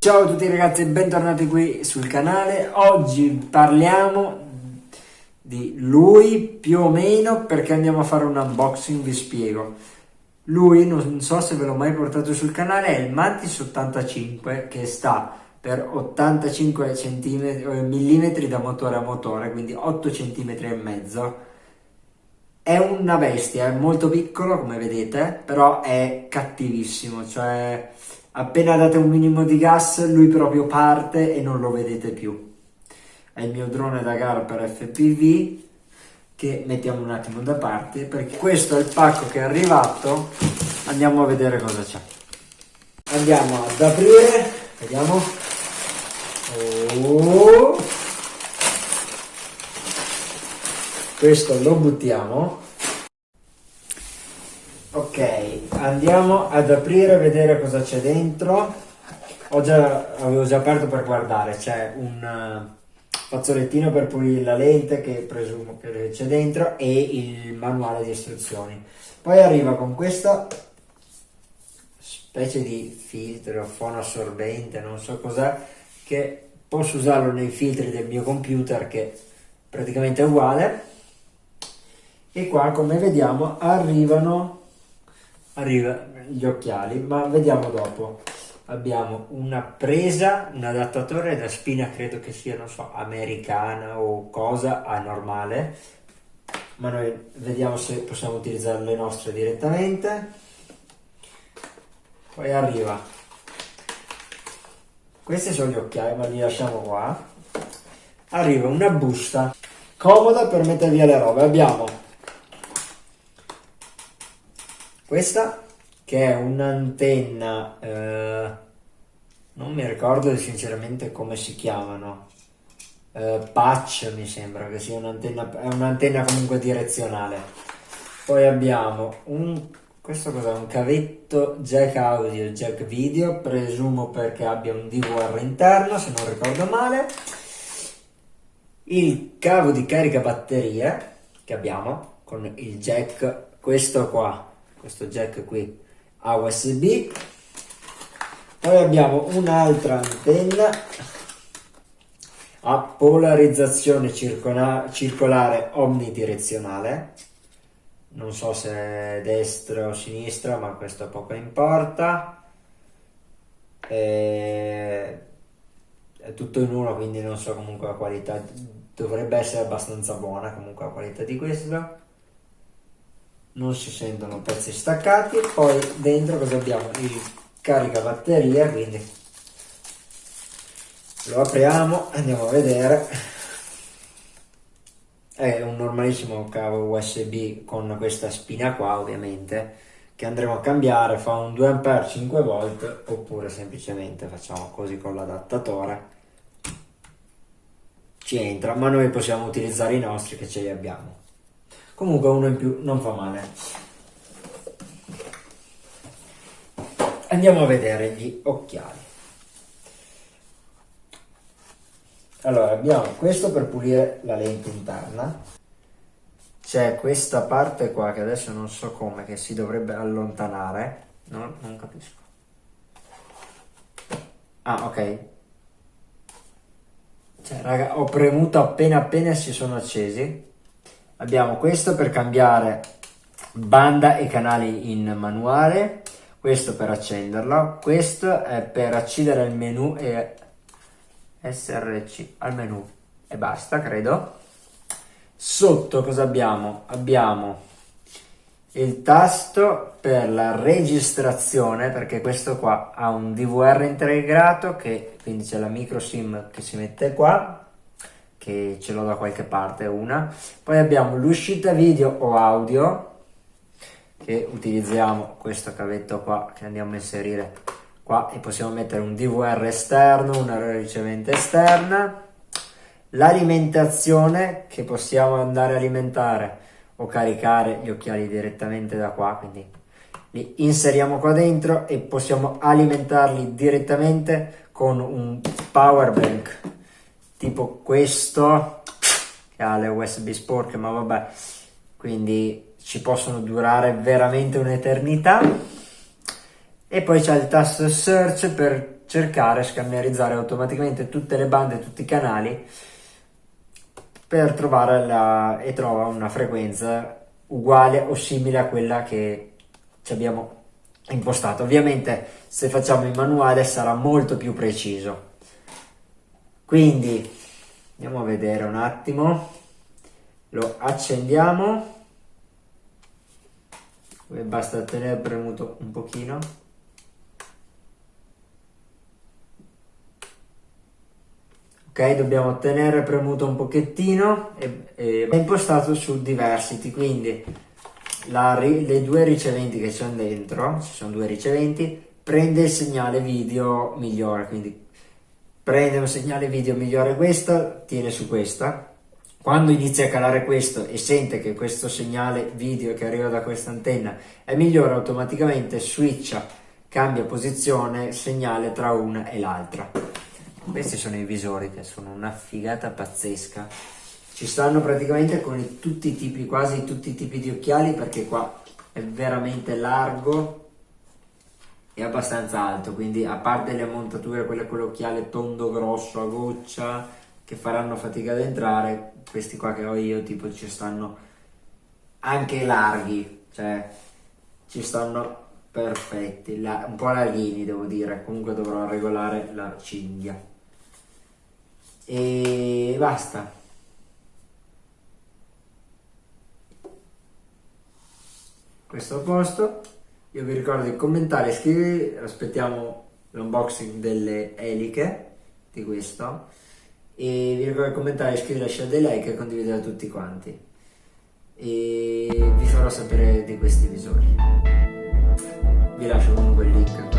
Ciao a tutti ragazzi e bentornati qui sul canale. Oggi parliamo di lui più o meno perché andiamo a fare un unboxing, vi spiego. Lui, non so se ve l'ho mai portato sul canale, è il Mantis 85 che sta per 85 mm da motore a motore, quindi 8 cm e mezzo. È una bestia, è molto piccolo come vedete, però è cattivissimo, cioè appena date un minimo di gas lui proprio parte e non lo vedete più. È il mio drone da gara per FPV che mettiamo un attimo da parte perché questo è il pacco che è arrivato andiamo a vedere cosa c'è andiamo ad aprire vediamo oh. Questo lo buttiamo. Ok andiamo ad aprire e vedere cosa c'è dentro. Già avevo già aperto per guardare c'è un fazzolettino per pulire la lente che presumo che c'è dentro e il manuale di istruzioni. Poi arriva con questa specie di filtro fono assorbente non so cos'è che posso usarlo nei filtri del mio computer che praticamente è uguale e qua come vediamo arrivano arriva gli occhiali ma vediamo dopo abbiamo una presa, un adattatore da spina, credo che sia, non so, americana o cosa, a normale, ma noi vediamo se possiamo utilizzare le nostre direttamente. Poi arriva, questi sono gli occhiali, ma li lasciamo qua. Arriva una busta comoda per mettere via le robe. Abbiamo questa che è un'antenna, eh, non mi ricordo sinceramente come si chiamano, eh, patch mi sembra che sia un'antenna, è un'antenna comunque direzionale. Poi abbiamo un, questo cos'è? Un cavetto jack audio, jack video, presumo perché abbia un DVR interno, se non ricordo male. Il cavo di carica batterie che abbiamo con il jack, questo qua, questo jack qui a USB poi abbiamo un'altra antenna a polarizzazione circolare omnidirezionale. Non so se destra o sinistra ma questo poco importa. E... è tutto in uno quindi non so comunque la qualità dovrebbe essere abbastanza buona comunque la qualità di questo non si sentono pezzi staccati poi dentro cosa abbiamo? Il carica batteria quindi lo apriamo andiamo a vedere. È un normalissimo cavo usb con questa spina qua ovviamente che andremo a cambiare fa un 2 a 5 volt oppure semplicemente facciamo così con l'adattatore. Ci entra ma noi possiamo utilizzare i nostri che ce li abbiamo comunque uno in più non fa male. Andiamo a vedere gli occhiali. Allora abbiamo questo per pulire la lente interna. C'è questa parte qua che adesso non so come che si dovrebbe allontanare. No, non capisco. Ah ok. Cioè raga ho premuto appena appena si sono accesi abbiamo questo per cambiare banda e canali in manuale questo per accenderlo questo è per accedere al menu e src al menu e basta credo. Sotto cosa abbiamo? Abbiamo il tasto per la registrazione perché questo qua ha un DVR integrato che quindi c'è la micro sim che si mette qua che ce l'ho da qualche parte una. Poi abbiamo l'uscita video o audio che utilizziamo questo cavetto qua che andiamo a inserire qua e possiamo mettere un DVR esterno una ricevente esterna. L'alimentazione che possiamo andare a alimentare o caricare gli occhiali direttamente da qua quindi li inseriamo qua dentro e possiamo alimentarli direttamente con un power bank tipo questo che ha le USB sporche ma vabbè quindi ci possono durare veramente un'eternità e poi c'è il tasto search per cercare, scannerizzare automaticamente tutte le bande, tutti i canali per trovare la, e trova una frequenza uguale o simile a quella che ci abbiamo impostato. Ovviamente se facciamo in manuale sarà molto più preciso. Quindi andiamo a vedere un attimo, lo accendiamo, basta tenere premuto un pochino. Ok, dobbiamo tenere premuto un pochettino e, e è impostato su diversity, quindi la, le due riceventi che sono dentro, ci sono due riceventi, prende il segnale video migliore, quindi prende un segnale video migliore questa, tiene su questa, quando inizia a calare questo e sente che questo segnale video che arriva da questa antenna è migliore, automaticamente switcha, cambia posizione, segnale tra una e l'altra. Questi sono i visori che sono una figata pazzesca. Ci stanno praticamente con tutti i tipi, quasi tutti i tipi di occhiali perché qua è veramente largo e abbastanza alto, quindi a parte le montature, quelle con l'occhiale tondo grosso a goccia che faranno fatica ad entrare, questi qua che ho io tipo ci stanno anche larghi, cioè ci stanno perfetti, la, un po' larghini devo dire, comunque dovrò regolare la cinghia. E basta. questo a posto io vi ricordo di commentare iscrivervi aspettiamo l'unboxing delle eliche di questo. E vi ricordo di commentare iscrivervi lasciare dei like e condividere a tutti quanti. E vi farò sapere di questi visori vi lascio comunque il link